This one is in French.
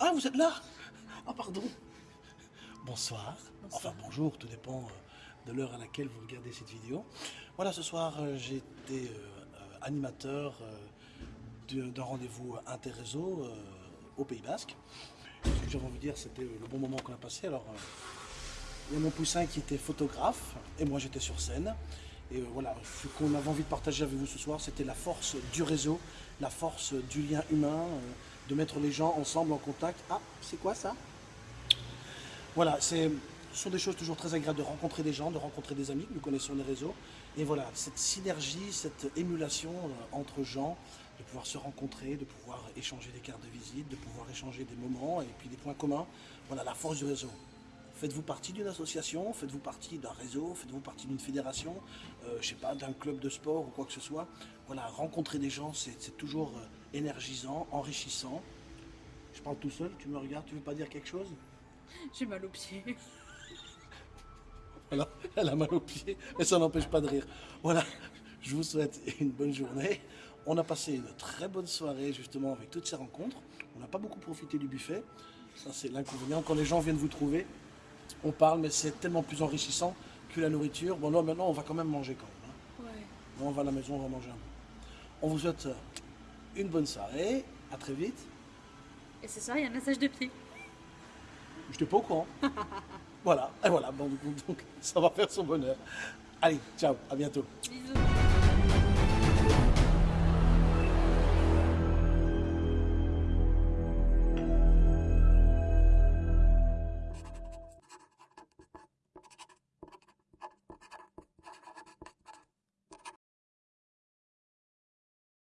Ah, vous êtes là Ah, pardon. Bonsoir. Enfin, bonjour, tout dépend euh, de l'heure à laquelle vous regardez cette vidéo. Voilà, ce soir, euh, été euh, animateur d'un rendez-vous interréseau au Pays Basque. Ce que j'avais envie de dire, c'était le bon moment qu'on a passé. Alors, il y a mon poussin qui était photographe et moi j'étais sur scène. Et voilà, ce qu'on avait envie de partager avec vous ce soir, c'était la force du réseau, la force du lien humain, de mettre les gens ensemble en contact. Ah, c'est quoi ça? Voilà, ce sont des choses toujours très agréables de rencontrer des gens, de rencontrer des amis nous connaissons les réseaux. Et voilà, cette synergie, cette émulation euh, entre gens, de pouvoir se rencontrer, de pouvoir échanger des cartes de visite, de pouvoir échanger des moments et puis des points communs. Voilà, la force du réseau. Faites-vous partie d'une association, faites-vous partie d'un réseau, faites-vous partie d'une fédération, euh, je sais pas, d'un club de sport ou quoi que ce soit. Voilà, rencontrer des gens, c'est toujours euh, énergisant, enrichissant. Je parle tout seul, tu me regardes, tu veux pas dire quelque chose? J'ai mal aux pieds. Voilà, elle a mal aux pieds, mais ça n'empêche pas de rire. Voilà, je vous souhaite une bonne journée. On a passé une très bonne soirée justement avec toutes ces rencontres. On n'a pas beaucoup profité du buffet. Ça, c'est l'inconvénient. Quand les gens viennent vous trouver, on parle, mais c'est tellement plus enrichissant que la nourriture. Bon, là, maintenant, on va quand même manger quand même. Hein. On va à la maison, on va manger un peu. On vous souhaite euh, une bonne soirée. À très vite. Et ce soir, il y a un massage de pied. Je n'étais pas au courant. voilà, et voilà, bon, donc ça va faire son bonheur. Allez, ciao, à bientôt. Bisous.